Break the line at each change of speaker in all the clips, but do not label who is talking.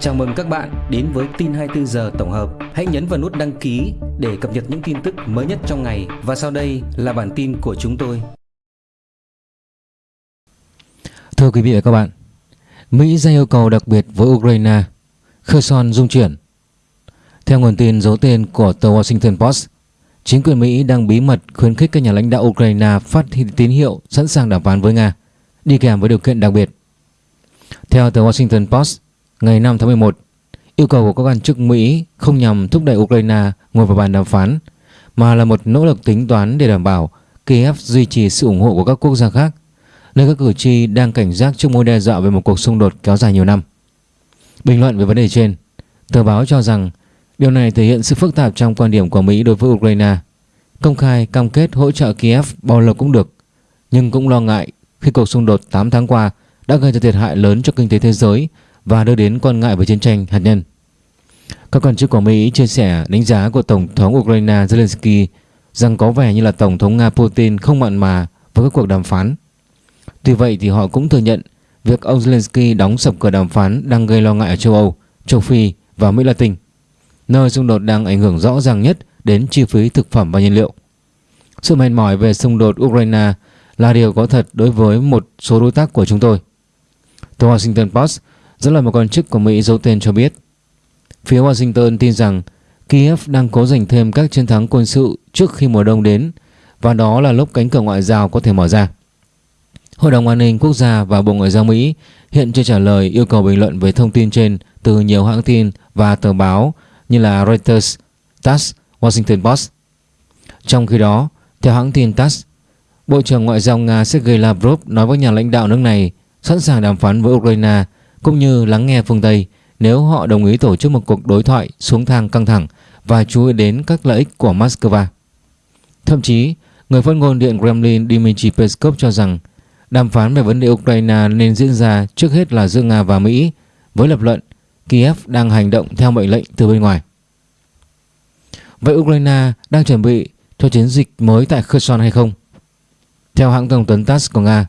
Chào mừng các bạn đến với tin 24 giờ tổng hợp. Hãy nhấn vào nút đăng ký để cập nhật những tin tức mới nhất trong ngày và sau đây là bản tin của chúng tôi.
Thưa quý vị và các bạn, Mỹ ra yêu cầu đặc biệt với Ukraine, Kherson dung chuyển. Theo nguồn tin giấu tên của tờ Washington Post, chính quyền Mỹ đang bí mật khuyến khích các nhà lãnh đạo Ukraine phát tín hiệu sẵn sàng đàm phán với Nga, đi kèm với điều kiện đặc biệt. Theo tờ Washington Post, ngày 5 tháng 11, yêu cầu của các quan chức Mỹ không nhằm thúc đẩy Ukraine ngồi vào bàn đàm phán, mà là một nỗ lực tính toán để đảm bảo Kiev duy trì sự ủng hộ của các quốc gia khác, nơi các cử tri đang cảnh giác trước mối đe dọa về một cuộc xung đột kéo dài nhiều năm. Bình luận về vấn đề trên, tờ báo cho rằng điều này thể hiện sự phức tạp trong quan điểm của Mỹ đối với Ukraine. Công khai cam kết hỗ trợ Kiev bao lâu cũng được, nhưng cũng lo ngại khi cuộc xung đột 8 tháng qua đã gây ra thiệt hại lớn cho kinh tế thế giới và đưa đến quan ngại về chiến tranh hạt nhân. Các quan chức của Mỹ chia sẻ đánh giá của Tổng thống Ukraine Zelensky rằng có vẻ như là Tổng thống Nga Putin không mặn mà với các cuộc đàm phán. Tuy vậy thì họ cũng thừa nhận việc ông Zelensky đóng sập cửa đàm phán đang gây lo ngại ở châu Âu, châu Phi và Mỹ Latin, nơi xung đột đang ảnh hưởng rõ ràng nhất đến chi phí thực phẩm và nhiên liệu. Sự mệt mỏi về xung đột Ukraine là điều có thật đối với một số đối tác của chúng tôi. The Washington Post dẫn lời một quan chức của Mỹ giấu tên cho biết phía Washington tin rằng Kiev đang cố giành thêm các chiến thắng quân sự trước khi mùa đông đến và đó là lúc cánh cửa ngoại giao có thể mở ra. Hội đồng An ninh Quốc gia và Bộ Ngoại giao Mỹ hiện chưa trả lời yêu cầu bình luận về thông tin trên từ nhiều hãng tin và tờ báo như là Reuters, TASS, Washington Post. Trong khi đó, theo hãng tin TASS, Bộ trưởng Ngoại giao Nga Sergei Lavrov nói với nhà lãnh đạo nước này sẵn sàng đàm phán với Ukraine cũng như lắng nghe phương Tây nếu họ đồng ý tổ chức một cuộc đối thoại xuống thang căng thẳng và chú ý đến các lợi ích của Moscow. Thậm chí, người phát ngôn Điện Kremlin Dmitry Peskov cho rằng đàm phán về vấn đề Ukraine nên diễn ra trước hết là giữa Nga và Mỹ với lập luận Kiev đang hành động theo mệnh lệnh từ bên ngoài. Vậy Ukraine đang chuẩn bị cho chiến dịch mới tại Kherson hay không? Theo hãng thông tấn TASS của Nga,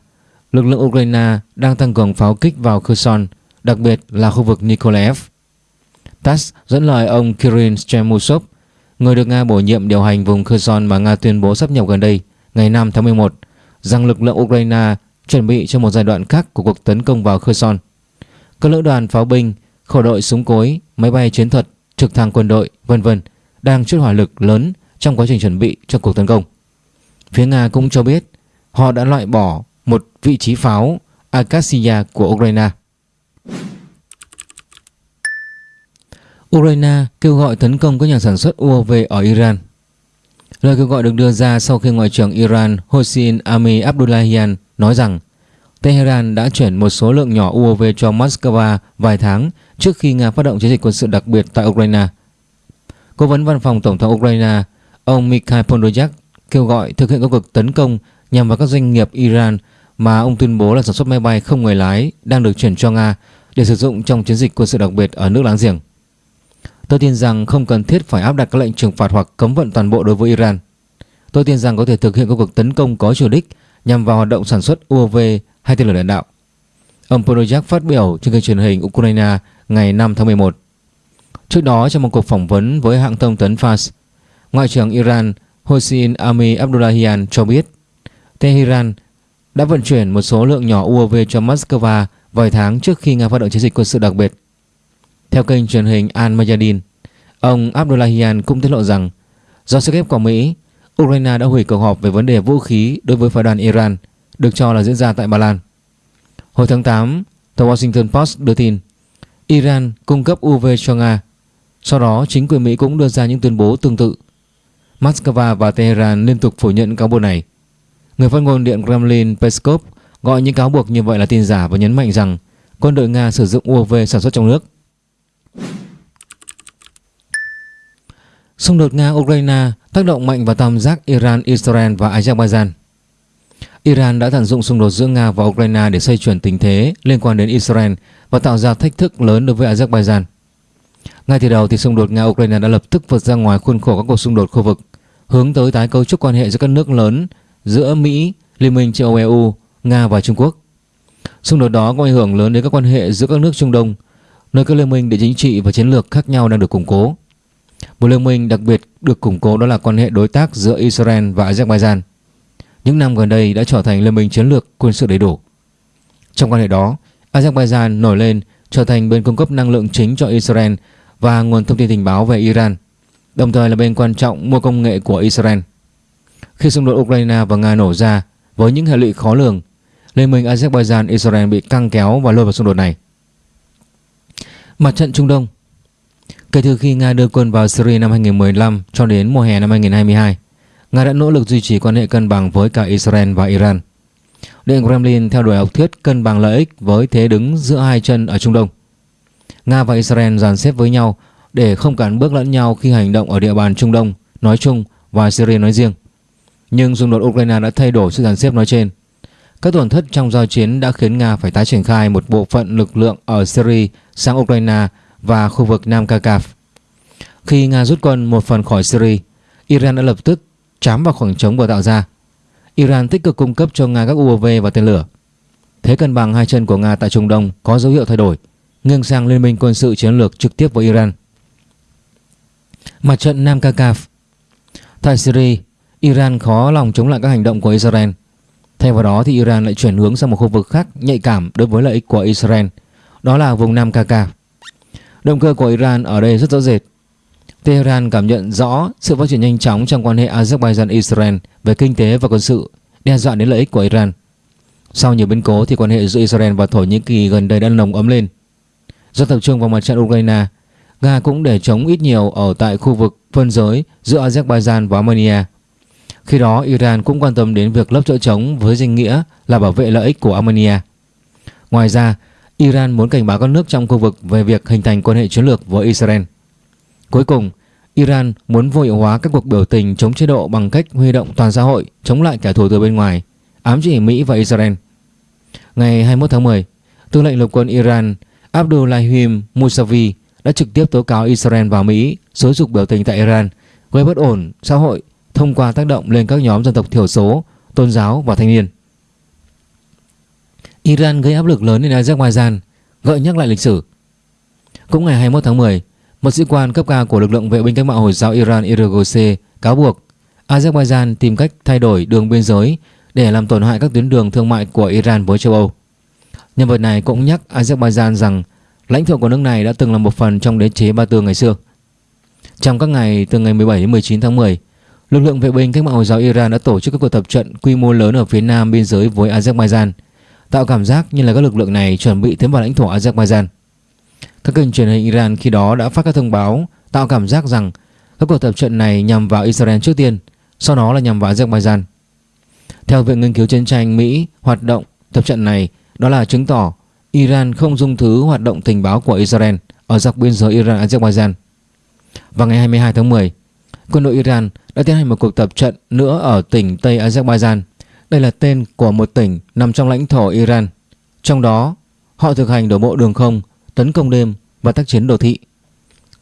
lực lượng Ukraine đang tăng cường pháo kích vào Kherson, đặc biệt là khu vực Nikolaev. TASS dẫn lời ông Kirill Chemusov, người được Nga bổ nhiệm điều hành vùng Kherson mà Nga tuyên bố sắp nhập gần đây, ngày 5 tháng 11, rằng lực lượng Ukraine chuẩn bị cho một giai đoạn khác của cuộc tấn công vào Kherson. Các lữ đoàn pháo binh, khẩu đội súng cối, máy bay chiến thuật, trực thăng quân đội, vân vân đang chút hỏa lực lớn trong quá trình chuẩn bị cho cuộc tấn công. Phía Nga cũng cho biết họ đã loại bỏ một vị trí pháo Acacia của Ukraine. Ukraine kêu gọi tấn công các nhà sản xuất UAV ở Iran. Lời kêu gọi được đưa ra sau khi Ngoại trưởng Iran Hossein Ami Abdullahian nói rằng Tehran đã chuyển một số lượng nhỏ UAV cho Moscow vài tháng trước khi Nga phát động chiến dịch quân sự đặc biệt tại Ukraine. Cố vấn văn phòng Tổng thống Ukraine, ông Mikhail Podolyak kêu gọi thực hiện các cuộc tấn công nhằm vào các doanh nghiệp Iran mà ông tuyên bố là sản xuất máy bay không người lái đang được chuyển cho Nga để sử dụng trong chiến dịch quân sự đặc biệt ở nước láng giềng. Tôi tin rằng không cần thiết phải áp đặt các lệnh trừng phạt hoặc cấm vận toàn bộ đối với Iran. Tôi tin rằng có thể thực hiện các cuộc tấn công có chủ đích nhằm vào hoạt động sản xuất UAV hay tên lửa đạn đạo. Ông Podolyak phát biểu trên kênh truyền hình Ukraine ngày 5 tháng 11. Trước đó trong một cuộc phỏng vấn với hãng thông tấn Fars, Ngoại trưởng Iran Hossein Ami Abdullahian cho biết Tehran đã vận chuyển một số lượng nhỏ UAV cho Moscow vài tháng trước khi Nga phát động chiến dịch quân sự đặc biệt. Theo kênh truyền hình Al Mayadin, ông Abdullahian cũng tiết lộ rằng do sức ép của Mỹ, Ukraine đã hủy cuộc họp về vấn đề vũ khí đối với phái đoàn Iran được cho là diễn ra tại Ba Lan. Hồi tháng 8, tờ Washington Post đưa tin Iran cung cấp UV cho Nga. Sau đó, chính quyền Mỹ cũng đưa ra những tuyên bố tương tự. Moscow và Tehran liên tục phủ nhận cáo buộc này. Người phát ngôn Điện Kremlin Peskov gọi những cáo buộc như vậy là tin giả và nhấn mạnh rằng quân đội Nga sử dụng UAV sản xuất trong nước. Xung đột Nga-Ukraine tác động mạnh vào tam giác Iran, Israel và Azerbaijan. Iran đã tận dụng xung đột giữa Nga và Ukraine để xây chuyển tình thế liên quan đến Israel và tạo ra thách thức lớn đối với Azerbaijan. Ngay từ đầu thì xung đột Nga-Ukraine đã lập tức vượt ra ngoài khuôn khổ các cuộc xung đột khu vực, hướng tới tái cấu trúc quan hệ giữa các nước lớn giữa Mỹ, Liên minh châu Âu EU, Nga và Trung Quốc. Xung đột đó có ảnh hưởng lớn đến các quan hệ giữa các nước Trung Đông, nơi các liên minh địa chính trị và chiến lược khác nhau đang được củng cố. Một liên minh đặc biệt được củng cố đó là quan hệ đối tác giữa Israel và Azerbaijan. Những năm gần đây đã trở thành liên minh chiến lược quân sự đầy đủ. Trong quan hệ đó, Azerbaijan nổi lên trở thành bên cung cấp năng lượng chính cho Israel và nguồn thông tin tình báo về Iran, đồng thời là bên quan trọng mua công nghệ của Israel. Khi xung đột Ukraine và Nga nổ ra với những hệ lụy khó lường, Liên minh Azerbaijan-Israel bị căng kéo và lôi vào xung đột này. Mặt trận Trung Đông Kể từ khi Nga đưa quân vào Syria năm 2015 cho đến mùa hè năm 2022, Nga đã nỗ lực duy trì quan hệ cân bằng với cả Israel và Iran. Điện Kremlin theo đuổi học thuyết cân bằng lợi ích với thế đứng giữa hai chân ở Trung Đông. Nga và Israel dàn xếp với nhau để không cản bước lẫn nhau khi hành động ở địa bàn Trung Đông nói chung và Syria nói riêng. Nhưng xung đột Ukraine đã thay đổi sự dàn xếp nói trên. Các tổn thất trong giao chiến đã khiến Nga phải tái triển khai một bộ phận lực lượng ở Syria sang Ukraine và khu vực Nam Kakaf. Khi Nga rút quân một phần khỏi Syria, Iran đã lập tức chám vào khoảng trống vừa tạo ra. Iran tích cực cung cấp cho Nga các UAV và tên lửa. Thế cân bằng hai chân của Nga tại Trung Đông có dấu hiệu thay đổi, nghiêng sang liên minh quân sự chiến lược trực tiếp với Iran. Mặt trận Nam Kakaf Tại Syria, Iran khó lòng chống lại các hành động của Israel. Thay vào đó thì Iran lại chuyển hướng sang một khu vực khác nhạy cảm đối với lợi ích của Israel, đó là vùng Nam Kakaf. Động cơ của Iran ở đây rất rõ rệt. Tehran cảm nhận rõ sự phát triển nhanh chóng trong quan hệ Azerbaijan-Israel về kinh tế và quân sự, đe dọa đến lợi ích của Iran. Sau nhiều biến cố thì quan hệ giữa Israel và Thổ Nhĩ Kỳ gần đây đã nồng ấm lên. Do tập trung vào mặt trận Ukraine, Nga cũng để chống ít nhiều ở tại khu vực phân giới giữa Azerbaijan và Armenia. Khi đó, Iran cũng quan tâm đến việc lấp chỗ trống với danh nghĩa là bảo vệ lợi ích của Armenia. Ngoài ra, Iran muốn cảnh báo các nước trong khu vực về việc hình thành quan hệ chiến lược với Israel. Cuối cùng, Iran muốn vô hiệu hóa các cuộc biểu tình chống chế độ bằng cách huy động toàn xã hội chống lại kẻ thù từ bên ngoài, ám chỉ Mỹ và Israel. Ngày 21 tháng 10, tư lệnh lục quân Iran Abdullahim Musavi đã trực tiếp tố cáo Israel và Mỹ xối dục biểu tình tại Iran gây bất ổn xã hội thông qua tác động lên các nhóm dân tộc thiểu số, tôn giáo và thanh niên. Iran gây áp lực lớn lên Azerbaijan, gợi nhắc lại lịch sử. Cũng ngày 21 tháng 10, một sĩ quan cấp cao của lực lượng vệ binh cách mạng Hồi giáo Iran IRGC cáo buộc Azerbaijan tìm cách thay đổi đường biên giới để làm tổn hại các tuyến đường thương mại của Iran với châu Âu. Nhân vật này cũng nhắc Azerbaijan rằng lãnh thổ của nước này đã từng là một phần trong đế chế Ba Tư ngày xưa. Trong các ngày từ ngày 17 đến 19 tháng 10, lực lượng vệ binh cách mạng Hồi giáo Iran đã tổ chức các cuộc tập trận quy mô lớn ở phía nam biên giới với Azerbaijan – tạo cảm giác như là các lực lượng này chuẩn bị tiến vào lãnh thổ Azerbaijan. Các kênh truyền hình Iran khi đó đã phát các thông báo tạo cảm giác rằng các cuộc tập trận này nhằm vào Israel trước tiên, sau đó là nhằm vào Azerbaijan. Theo Viện Nghiên cứu Chiến tranh Mỹ, hoạt động tập trận này đó là chứng tỏ Iran không dung thứ hoạt động tình báo của Israel ở dọc biên giới Iran-Azerbaijan. Vào ngày 22 tháng 10, quân đội Iran đã tiến hành một cuộc tập trận nữa ở tỉnh Tây Azerbaijan đây là tên của một tỉnh nằm trong lãnh thổ Iran. Trong đó, họ thực hành đổ bộ đường không, tấn công đêm và tác chiến đồ thị.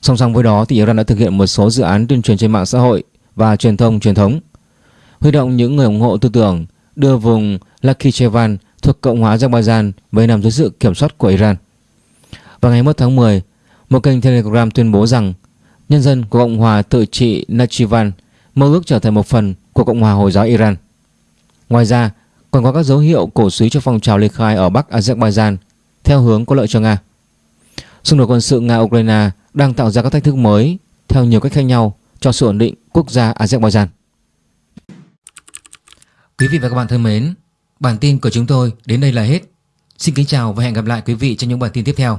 Song song với đó thì Iran đã thực hiện một số dự án tuyên truyền trên mạng xã hội và truyền thông truyền thống. Huy động những người ủng hộ tư tưởng đưa vùng Lakhichevan thuộc Cộng hòa Azerbaijan về nằm dưới sự kiểm soát của Iran. Vào ngày 1 tháng 10, một kênh Telegram tuyên bố rằng nhân dân của Cộng hòa tự trị Nachivan mơ ước trở thành một phần của Cộng hòa Hồi giáo Iran. Ngoài ra, còn có các dấu hiệu cổ suý cho phong trào ly khai ở Bắc Azerbaijan theo hướng có lợi cho Nga. Xung đột quân sự Nga-Ukraine đang tạo ra các thách thức mới theo nhiều cách khác nhau cho sự ổn định quốc gia Azerbaijan. Quý vị và các bạn thân mến, bản tin của chúng tôi đến đây là hết. Xin kính chào và hẹn gặp lại quý vị trong những bản tin tiếp theo.